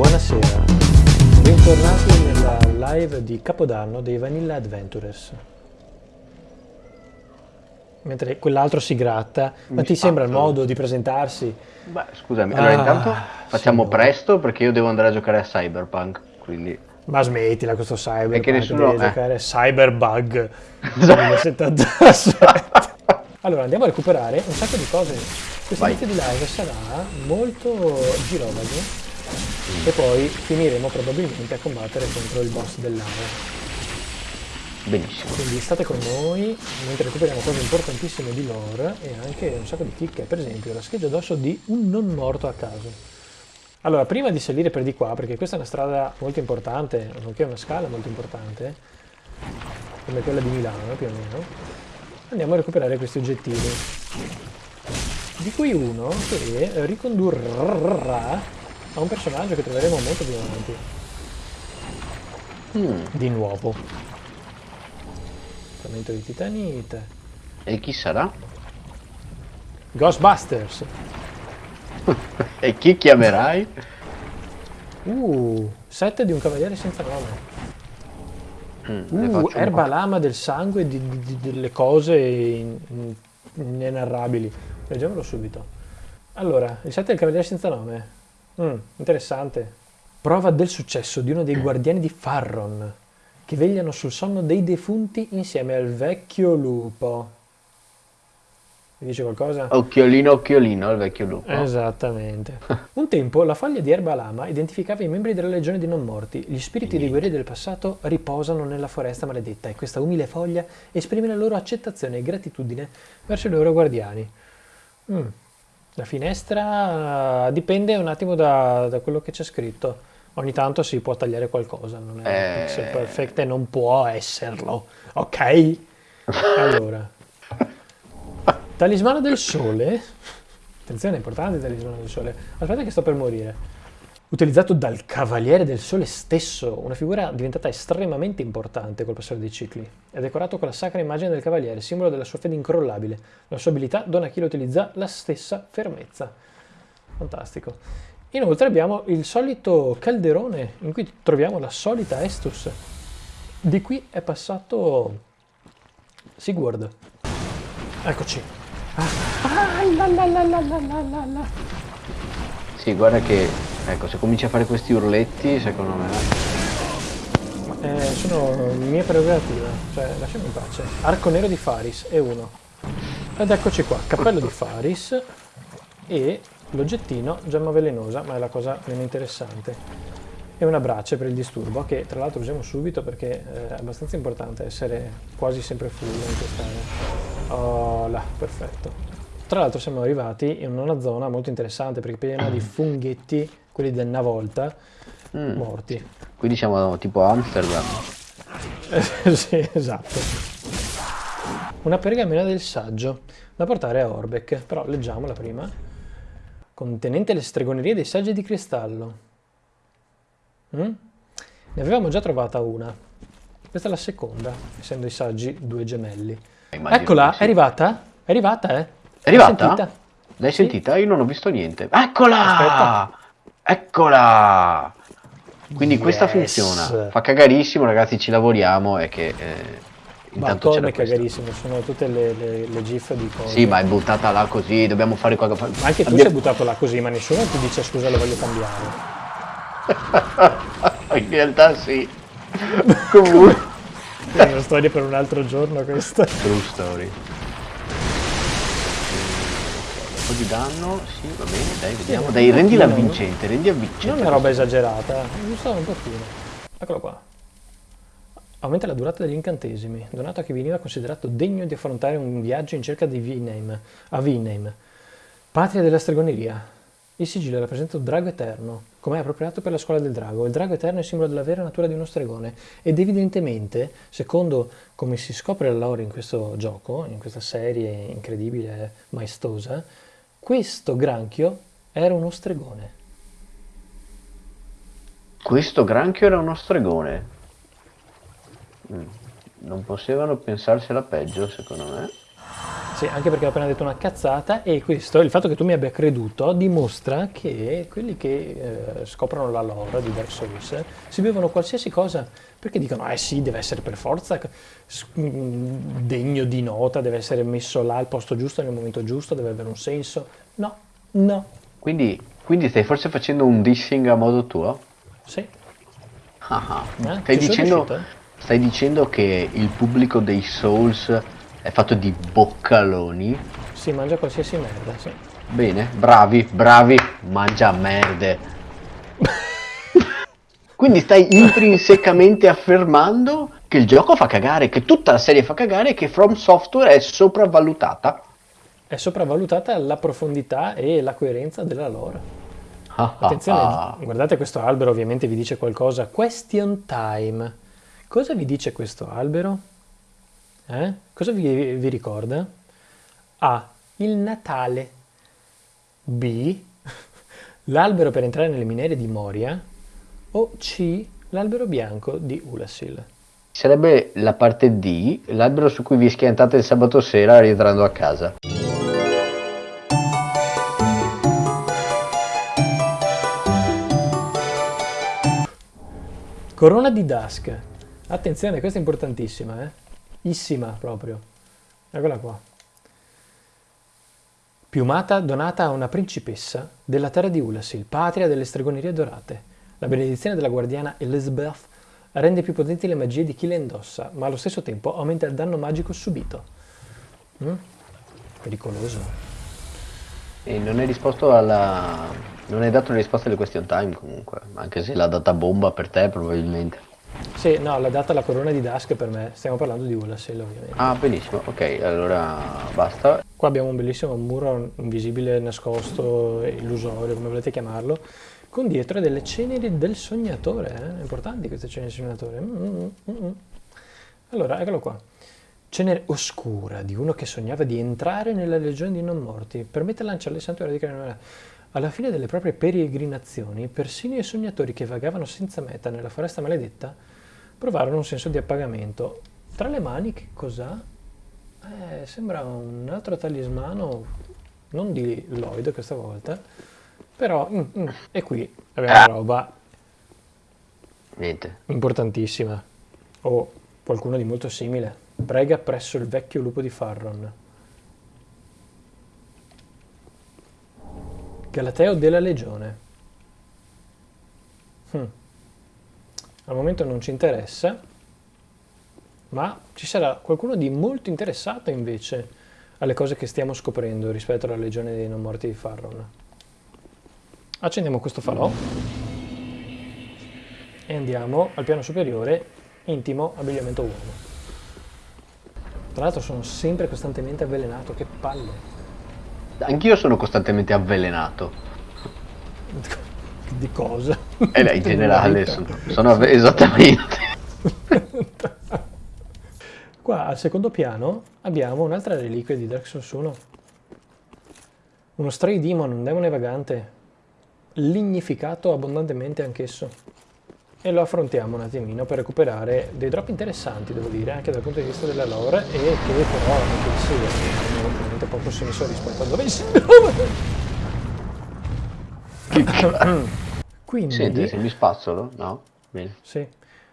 Buonasera, bentornati nella live di Capodanno dei Vanilla Adventurers. Mentre quell'altro si gratta, ma Mi ti sembra il spazzo. modo di presentarsi? Beh, scusami, allora Ah, intanto facciamo signore. presto perché io devo andare a giocare a Cyberpunk, quindi... Ma smettila questo cyber, Perché nessuno- devi eh. giocare Cyberbug 2077. allora andiamo a recuperare un sacco di cose. Questa Vai. di live sarà molto girovaghe e poi finiremo probabilmente a combattere contro il boss dell'area. Benissimo. Quindi state con noi mentre recuperiamo cose importantissime di lore e anche un sacco di chicche, per esempio la scheggia d'osso di un non morto a caso. Allora, prima di salire per di qua, perché questa è una strada molto importante, nonché una scala molto importante, come quella di Milano più o meno, andiamo a recuperare questi oggettini. Di cui uno che ricondurrà a un personaggio che troveremo molto più avanti. Mm, Di nuovo. Frammento di titanite. E chi sarà? Ghostbusters. E chi chiamerai? Uh, set di un cavaliere senza nome. Mm, Uh, erba lama del sangue di, di- di- delle cose in- in- inenarrabili. Leggiamolo subito. Allora, il set del cavaliere senza nome. Mm, interessante. Prova del successo di uno dei guardiani di Farron, che vegliano sul sonno dei defunti insieme al vecchio lupo. Mi dice qualcosa? Occhiolino, occhiolino, il vecchio lupo. Esattamente. Un tempo la foglia di erba lama identificava i membri della legione dei non morti. Gli spiriti dei guerrieri del passato riposano nella foresta maledetta e questa umile foglia esprime la loro accettazione e gratitudine verso i loro guardiani. Mm. La finestra eh, dipende un attimo da, da quello che c'è scritto. Ogni tanto si può tagliare qualcosa, non è Eh. pixel perfect e non può esserlo. Ok? Allora. Talismano del sole. Attenzione, è importante il talismano del sole. Aspetta che sto per morire utilizzato dal Cavaliere del Sole stesso, una figura diventata estremamente importante col passare dei cicli. È decorato con la sacra immagine del Cavaliere, simbolo della sua fede incrollabile. La sua abilità dona a chi lo utilizza la stessa fermezza. Fantastico. Inoltre abbiamo il solito calderone in cui troviamo la solita Estus. Di qui è passato Sigurd. Eccoci. Ah, ah, la, la, la, sì, guarda che... Ecco, se cominci a fare questi urletti, secondo me... Eh, sono mie prerogative, cioè lasciami in pace. Arco nero di Faris è uno. Ed eccoci qua, cappello di Faris e l'oggettino gemma velenosa, ma è la cosa meno interessante. E una brace per il disturbo, che tra l'altro usiamo subito perché eh, è abbastanza importante essere quasi sempre full in quest'area. Oh là, perfetto. Tra l'altro siamo arrivati in una zona molto interessante perché piena di funghetti, quelli del una volta, Mm. morti. Quindi siamo tipo Amsterdam. Eh, sì, esatto. Una pergamena del saggio da portare a Orbeck, però leggiamola prima. Contenente le stregonerie dei saggi di cristallo. Mm? Ne avevamo già trovata una. Questa è la seconda, essendo i saggi due gemelli. Immagino Eccola, sì. è arrivata? È arrivata, eh? È arrivata? L'hai sentita? L'hai Sì. sentita? Io non ho visto niente. Eccola! Aspetta. Eccola! Quindi questa Yes. funziona. Fa cagarissimo, ragazzi, ci lavoriamo e che... Eh, Ma intanto c'era come questa. cagarissimo, sono tutte le, le, le gif di cose. Sì, ma è buttata là così, dobbiamo fare qualcosa... Ma anche tu Abbiamo- sei buttato là così, ma nessuno ti dice scusa lo voglio cambiare. In realtà sì. Comunque... È una storia per un altro giorno questa. True story. Po' di danno, sì, va bene, dai, vediamo. un Dai, rendila avvincente, rendi avvincente. Non è una roba esagerata, giusto un pochino. Eccolo qua. Aumenta la durata degli incantesimi, donato a chi veniva considerato degno di affrontare un viaggio in cerca di Vinheim, a Vinheim, patria della stregoneria. Il sigillo rappresenta un drago eterno, come è appropriato per la scuola del drago. Il drago eterno è simbolo della vera natura di uno stregone ed evidentemente, secondo come si scopre la lore in questo gioco, in questa serie incredibile e maestosa, questo granchio era uno stregone. Questo granchio era uno stregone. Mm. Non potevano pensarsela peggio, secondo me. Sì, anche perché ho appena detto una cazzata e questo, il fatto che tu mi abbia creduto, dimostra che quelli che eh, scoprono la lore di Dark Souls si bevono qualsiasi cosa perché dicono, eh sì, deve essere per forza mm, degno di nota, deve essere messo là al posto giusto, nel momento giusto, deve avere un senso. No, no. Quindi, quindi stai forse facendo un dissing a modo tuo? Sì. Ah, ah. Eh, stai, dicendo, stai dicendo che il pubblico dei Souls è fatto di boccaloni? Si mangia qualsiasi merda, sì. Bene, bravi, bravi, mangia merde. Quindi stai intrinsecamente affermando che il gioco fa cagare, che tutta la serie fa cagare e che From Software è sopravvalutata. È sopravvalutata la profondità e la coerenza della lore. Ah, Attenzione, ah, ah. guardate questo albero, ovviamente vi dice qualcosa. Question time. Cosa vi dice questo albero? Eh? Cosa vi, vi ricorda? A. Il Natale. B. L'albero per entrare nelle miniere di Moria o C. L'albero bianco di Ulasil. Sarebbe la parte D, l'albero su cui vi schiantate il sabato sera rientrando a casa. Corona di Dusk. Attenzione, questa è importantissima, eh? Issima proprio. Eccola qua. Piumata donata a una principessa della terra di Ulasil, patria delle stregonerie dorate. La benedizione della guardiana Elizabeth rende più potenti le magie di chi le indossa, ma allo stesso tempo aumenta il danno magico subito. Mm? Pericoloso. E non hai risposto alla... non hai dato una risposta alle question time comunque, anche se l'ha data bomba per te probabilmente. Sì, no, l'ha data la corona di Dusk per me, stiamo parlando di Ulasel ovviamente. Ah, benissimo, ok, allora basta. Qua abbiamo un bellissimo muro invisibile, nascosto, illusorio, come volete chiamarlo, con dietro delle ceneri del sognatore, eh? importanti queste ceneri del sognatore. Mm, mm, mm, mm. Allora, eccolo qua. Cenere oscura di uno che sognava di entrare nella legione dei non morti, permette di lanciare il santuario di Craniola. Alla fine delle proprie peregrinazioni, persino i sognatori che vagavano senza meta nella foresta maledetta provarono un senso di appagamento. Tra le mani che cos'ha? Eh, sembra un altro talismano, non di Lloyd questa volta, però, mm, mm, e qui abbiamo una roba Niente. importantissima. O qualcuno di molto simile. Prega presso il vecchio lupo di Farron. Galateo della Legione. Hm. Al momento non ci interessa, ma ci sarà qualcuno di molto interessato invece alle cose che stiamo scoprendo rispetto alla Legione dei Non Morti di Farron. Accendiamo questo falò e andiamo al piano superiore, intimo, abbigliamento uomo. Tra l'altro sono sempre costantemente avvelenato, che palle. Anch'io sono costantemente avvelenato. Di cosa? Eh, in generale, sono, sono esattamente. Qua al secondo piano abbiamo un'altra reliquia di Dark Souls 1. Uno Stray Demon, un demone vagante, lignificato abbondantemente anch'esso. E lo affrontiamo un attimino per recuperare dei drop interessanti, devo dire, anche dal punto di vista della lore, e che però anche se hanno ovviamente poco senso rispetto a dove siamo. Quindi... Senti, se mi spazzolo? No? Bene. Sì,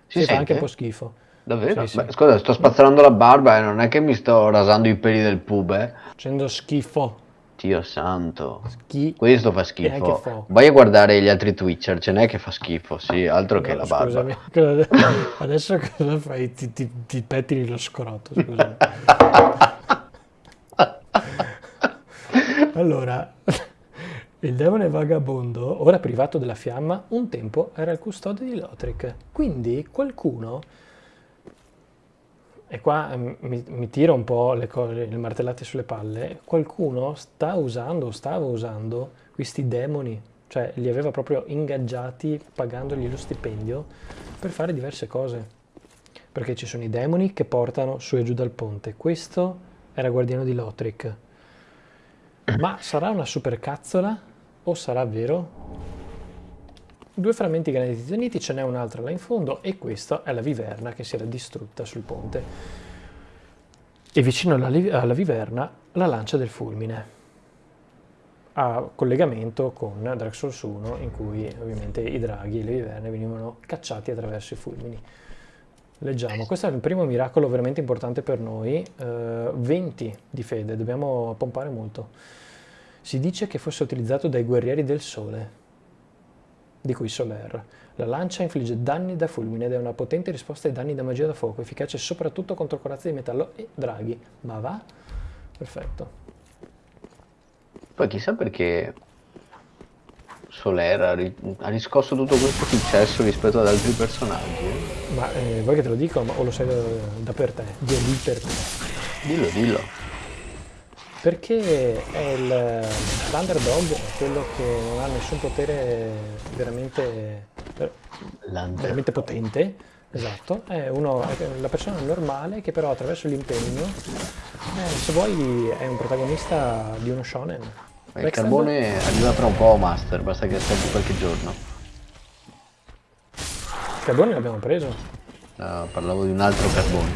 si, si fa anche un po' schifo. Davvero? Sì, Beh, scusa, sto spazzolando la barba e non è che mi sto rasando i peli del pube. Eh? Facendo schifo. Dio santo. Schi Questo fa schifo. Vai a guardare gli altri Twitcher, ce n'è che fa schifo, sì, altro no, che la barba. Scusami, adesso cosa fai? Ti, ti, ti pettini lo scroto, scusami. allora, il demone vagabondo, ora privato della fiamma, un tempo era il custode di Lothric. Quindi qualcuno e qua mm, mi, mi tiro un po' le, cose, le martellate sulle palle, qualcuno sta usando, stava usando questi demoni, cioè li aveva proprio ingaggiati pagandogli lo stipendio per fare diverse cose. Perché ci sono i demoni che portano su e giù dal ponte. Questo era guardiano di Lothric. Ma sarà una supercazzola o sarà vero? Due frammenti graniti uniti, ce n'è un'altra là in fondo e questa è la viverna che si era distrutta sul ponte. e vicino alla, alla viverna la lancia del fulmine a collegamento con Dark Souls 1 in cui ovviamente i draghi e le viverne venivano cacciati attraverso i fulmini. Leggiamo, questo è il primo miracolo veramente importante per noi, uh, 20 di fede, dobbiamo pompare molto. Si dice che fosse utilizzato dai guerrieri del sole, di cui Soler. La lancia infligge danni da fulmine ed è una potente risposta ai danni da magia da fuoco, efficace soprattutto contro corazze di metallo e draghi. Ma va? Perfetto. Poi chissà perché Soler ha, ri ha riscosso tutto questo successo rispetto ad altri personaggi. Eh? Ma eh, vuoi che te lo dico o lo sai da, da per te? Dio lì per te. Dillo, dillo. Perché è l'underdog, quello che non ha nessun potere veramente, veramente potente, esatto, è, uno, è la persona normale che però attraverso l'impegno, eh, se vuoi, è un protagonista di uno shonen. Il carbone arriva tra un po' Master, basta che aspetti qualche giorno. Il carbone l'abbiamo preso? No, parlavo di un altro carbone.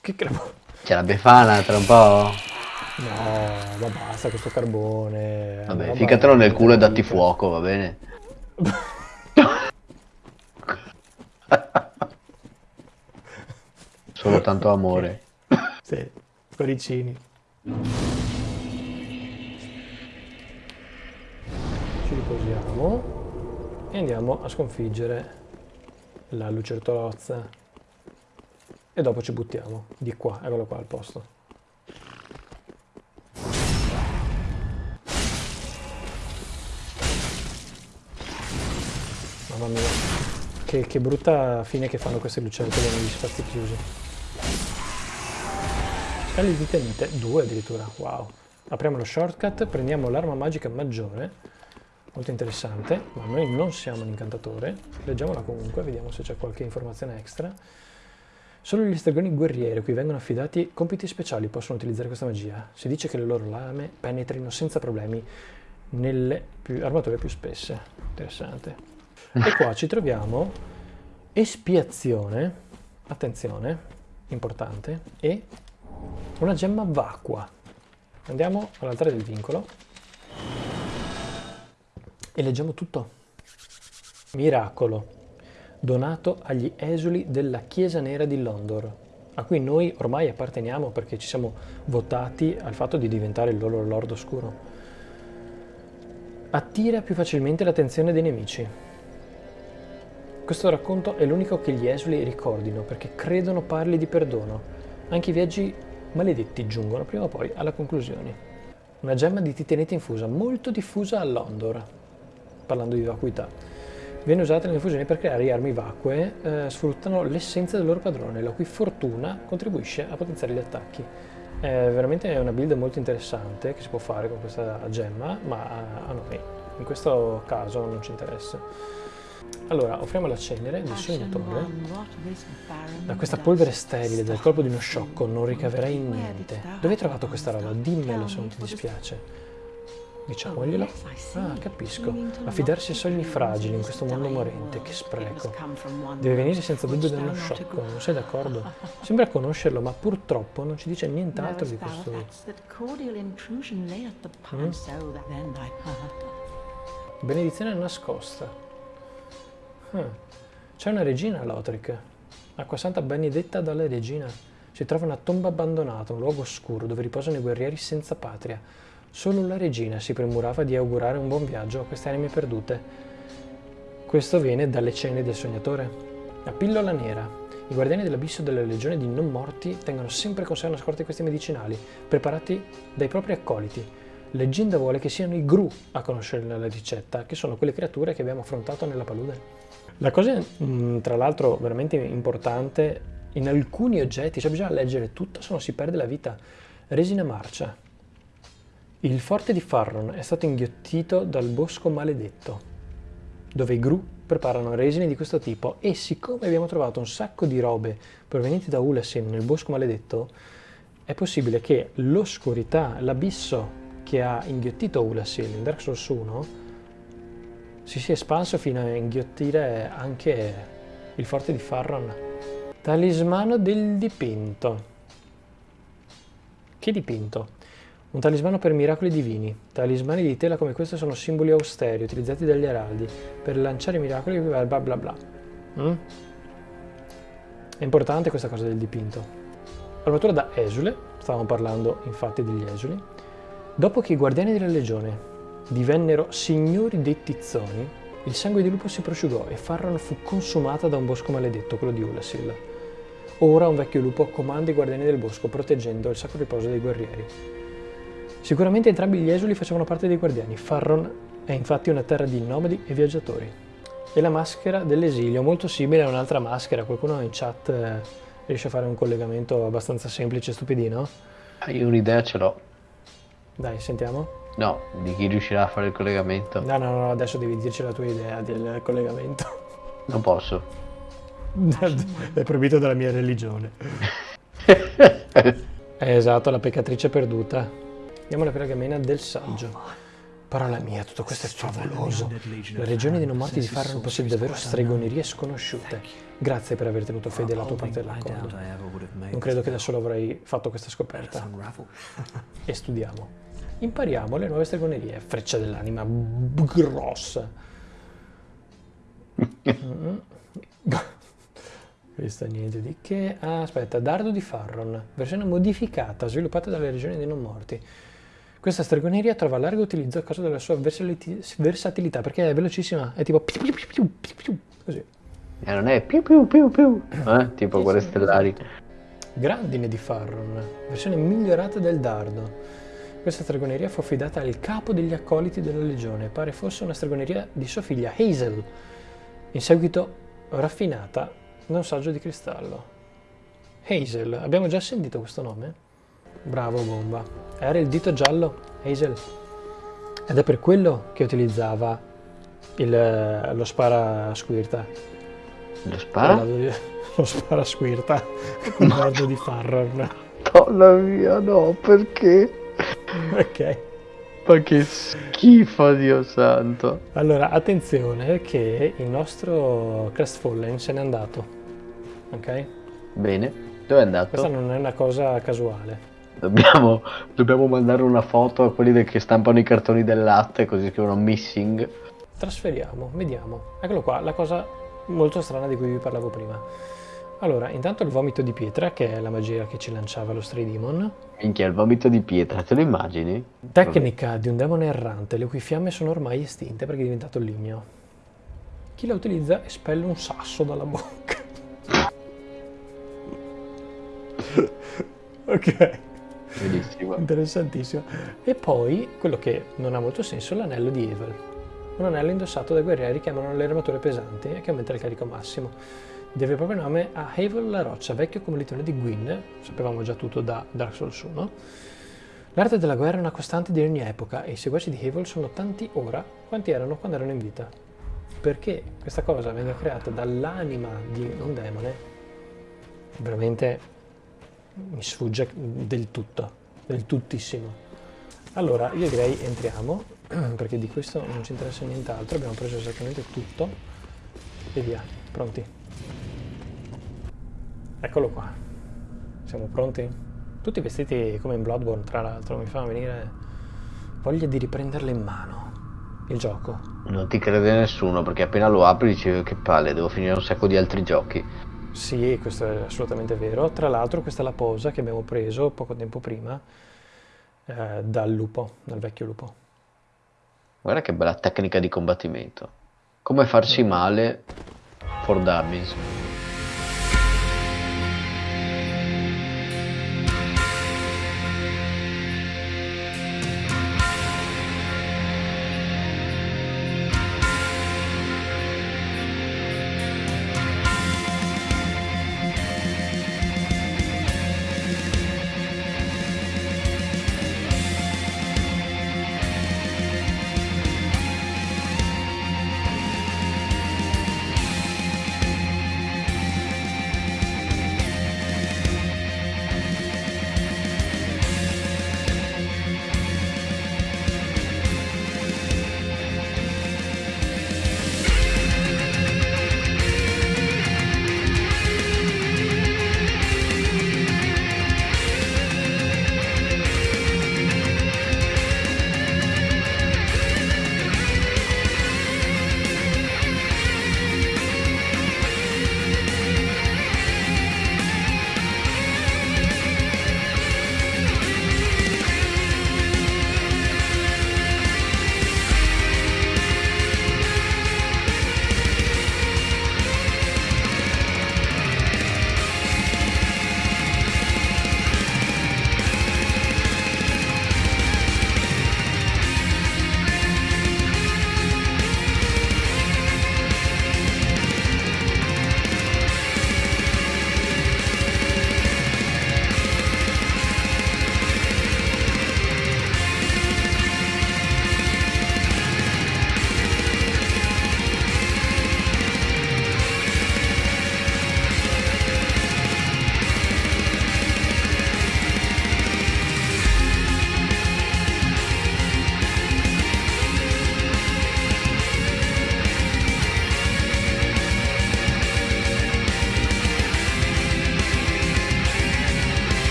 Che carbone? C'è la befana tra un po'? No, ma basta questo carbone. Vabbè, ficatelo nel culo e datti fuoco, va bene? Solo tanto amore. Sì, cuoricini. Ci riposiamo e andiamo a sconfiggere la lucertolozza e dopo ci buttiamo di qua, eccolo qua al posto. Mamma mia, che, che brutta fine che fanno queste lucertole negli spazi chiusi. Scali di tenite, due addirittura, wow. Apriamo lo shortcut, prendiamo l'arma magica maggiore, molto interessante, ma noi non siamo un incantatore. Leggiamola comunque, vediamo se c'è qualche informazione extra. Solo gli stregoni guerrieri a cui vengono affidati compiti speciali possono utilizzare questa magia. Si dice che le loro lame penetrino senza problemi nelle più, armature più spesse. Interessante. E qua ci troviamo espiazione, attenzione, importante, e una gemma vacua. Andiamo all'altare del vincolo e leggiamo tutto. Miracolo, donato agli esuli della Chiesa Nera di Londor, a cui noi ormai apparteniamo perché ci siamo votati al fatto di diventare il loro Lord Oscuro. Attira più facilmente l'attenzione dei nemici. Questo racconto è l'unico che gli esuli ricordino perché credono parli di perdono. Anche i viaggi maledetti giungono prima o poi alla conclusione. Una gemma di titanite infusa, molto diffusa a Londor, parlando di vacuità. Viene usata nelle infusioni per creare armi vacue, eh, sfruttano l'essenza del loro padrone, la cui fortuna contribuisce a potenziare gli attacchi. È veramente una build molto interessante che si può fare con questa gemma, ma a noi in questo caso non ci interessa. Allora, offriamo la cenere del sognatore. Da questa polvere sterile del colpo di uno sciocco non ricaverai niente. Dove hai trovato questa roba? Dimmelo se non ti dispiace. Diciamoglielo. Ah, capisco. Affidarsi a sogni fragili in questo mondo morente, che spreco. Deve venire senza dubbio da uno sciocco, non sei d'accordo? Sembra conoscerlo, ma purtroppo non ci dice nient'altro di questo. Mm? Benedizione nascosta. Ah, c'è una regina a Lothric, acquasanta benedetta dalla regina. Si trova una tomba abbandonata, un luogo oscuro dove riposano i guerrieri senza patria. Solo la regina si premurava di augurare un buon viaggio a queste anime perdute. Questo viene dalle cene del sognatore. La pillola nera. I guardiani dell'abisso della legione di non morti tengono sempre con sé una scorta di questi medicinali, preparati dai propri accoliti. Leggenda vuole che siano i Gru a conoscere la ricetta, che sono quelle creature che abbiamo affrontato nella palude. La cosa, mm, tra l'altro, veramente importante, in alcuni oggetti, cioè bisogna leggere tutto, se no si perde la vita. Resina marcia. Il forte di Farron è stato inghiottito dal bosco maledetto, dove i Gru preparano resine di questo tipo e siccome abbiamo trovato un sacco di robe provenienti da Ulasin nel bosco maledetto, è possibile che l'oscurità, l'abisso che ha inghiottito Ulasil in Dark Souls 1 si sia espanso fino a inghiottire anche il forte di Farron. Talismano del dipinto. Che dipinto? Un talismano per miracoli divini. Talismani di tela come questo sono simboli austeri utilizzati dagli araldi per lanciare miracoli bla bla bla bla. Mm? È importante questa cosa del dipinto. Armatura da esule, stavamo parlando infatti degli esuli. Dopo che i guardiani della legione divennero signori dei tizzoni, il sangue di lupo si prosciugò e Farron fu consumata da un bosco maledetto, quello di Ulasil. Ora un vecchio lupo comanda i guardiani del bosco proteggendo il sacro riposo dei guerrieri. Sicuramente entrambi gli esuli facevano parte dei guardiani. Farron è infatti una terra di nomadi e viaggiatori. E la maschera dell'esilio, molto simile a un'altra maschera. Qualcuno in chat eh, riesce a fare un collegamento abbastanza semplice e stupidino? Ah, io un'idea ce l'ho. Dai, sentiamo. No, di chi riuscirà a fare il collegamento. No, no, no, adesso devi dirci la tua idea del collegamento. Non posso. È proibito dalla mia religione. È esatto, la peccatrice perduta. Andiamo alla pergamena del saggio. Parola mia, tutto questo è favoloso. La regione dei non morti di Farron possiede davvero stregonerie sconosciute. Grazie per aver tenuto fede alla tua parte dell'accordo. Non credo che da solo avrei fatto questa scoperta. E studiamo. Impariamo le nuove stregonerie. Freccia dell'anima grossa. Questa niente di che. Ah, aspetta, Dardo di Farron, versione modificata, sviluppata dalle regioni dei non morti. Questa stregoneria trova largo utilizzo a causa della sua versatilità, perché è velocissima, è tipo piu piu piu piu piu, così. E non è piu piu piu piu, eh? tipo quelle stellari. Grandine di Farron, versione migliorata del dardo. Questa stregoneria fu affidata al capo degli accoliti della legione, pare fosse una stregoneria di sua figlia Hazel, in seguito raffinata da un saggio di cristallo. Hazel, abbiamo già sentito questo nome? Bravo Bomba. Era il dito giallo, Hazel. Ed è per quello che utilizzava il, lo spara squirta. Lo spara? Lo spara squirta con il di Farron. Donna mia, no, perché? Ok. Ma che schifo, Dio santo. Allora, attenzione che il nostro Crestfallen se n'è andato ok? Bene, dove è andato? Questa non è una cosa casuale. Dobbiamo, dobbiamo mandare una foto a quelli che stampano i cartoni del latte così scrivono missing. Trasferiamo, vediamo. Eccolo qua, la cosa molto strana di cui vi parlavo prima. Allora, intanto il vomito di pietra, che è la magia che ci lanciava lo Stray Demon. Minchia, il vomito di pietra, te lo immagini? Tecnica di un demone errante, le cui fiamme sono ormai estinte perché è diventato ligneo. Chi la utilizza espelle un sasso dalla bocca. ok. Bellissimo. Interessantissimo. E poi, quello che non ha molto senso, l'anello di Evil. Un anello indossato dai guerrieri che amano le armature pesanti e che aumenta il carico massimo. Deve proprio nome a Havel la roccia, vecchio commilitone di Gwyn, sapevamo già tutto da Dark Souls 1. L'arte della guerra è una costante di ogni epoca e i seguaci di Havel sono tanti ora quanti erano quando erano in vita. Perché questa cosa venga creata dall'anima di un demone, veramente mi sfugge del tutto, del tuttissimo. Allora, io direi entriamo, perché di questo non ci interessa nient'altro, abbiamo preso esattamente tutto e via, pronti. Eccolo qua, siamo pronti? Tutti vestiti come in Bloodborne, tra l'altro, mi fa venire voglia di riprenderle in mano il gioco. Non ti crede nessuno, perché appena lo apri dici che palle, devo finire un sacco di altri giochi. Sì, questo è assolutamente vero. Tra l'altro questa è la posa che abbiamo preso poco tempo prima eh, dal lupo, dal vecchio lupo. Guarda che bella tecnica di combattimento. Come farsi mm. male for dummies.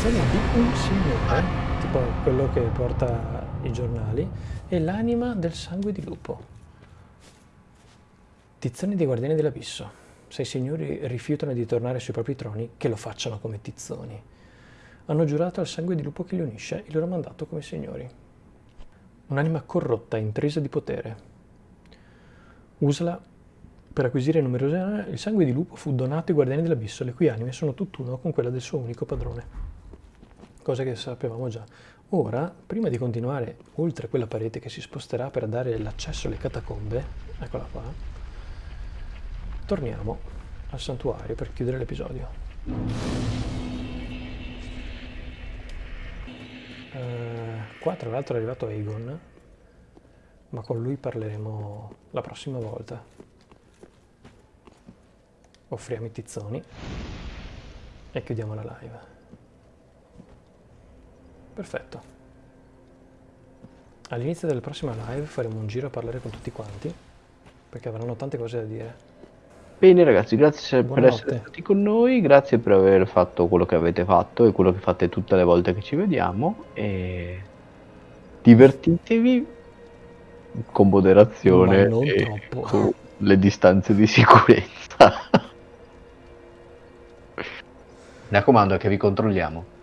Tizzone di un signore, tipo quello che porta i giornali, e l'anima del sangue di lupo. Tizzoni dei Guardiani dell'Abisso. Se i signori rifiutano di tornare sui propri troni, che lo facciano come tizzoni. Hanno giurato al sangue di lupo che li unisce il loro mandato come signori. Un'anima corrotta, intrisa di potere. Usala per acquisire numerose anime, il sangue di lupo fu donato ai guardiani dell'abisso, le cui anime sono tutt'uno con quella del suo unico padrone. Cosa che sapevamo già. Ora, prima di continuare oltre quella parete che si sposterà per dare l'accesso alle catacombe, eccola qua, torniamo al santuario per chiudere l'episodio. Uh, qua tra l'altro è arrivato Aegon, ma con lui parleremo la prossima volta offriamo i tizzoni e chiudiamo la live. Perfetto. All'inizio della prossima live faremo un giro a parlare con tutti quanti, perché avranno tante cose da dire. Bene ragazzi, grazie Buonanotte. per essere stati con noi, grazie per aver fatto quello che avete fatto e quello che fate tutte le volte che ci vediamo e divertitevi con moderazione e con le distanze di sicurezza. Mi raccomando che vi controlliamo.